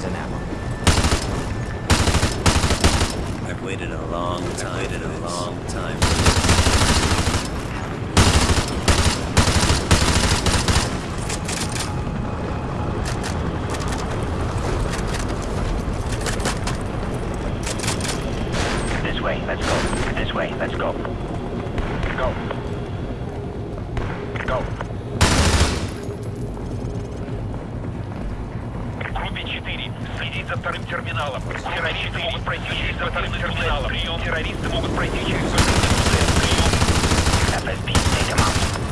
rounds in that. I've waited a long time. I've waited a long time. This way, let's go. This way, let's go. Go. 4. Следить за вторым терминалом. Террористы могут пройти через вторым терминалом. Прием. Террористы могут пройти через